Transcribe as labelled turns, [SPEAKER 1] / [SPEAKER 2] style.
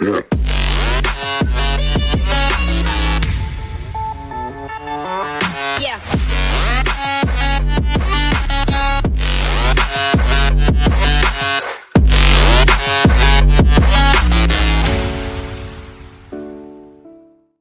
[SPEAKER 1] Yeah.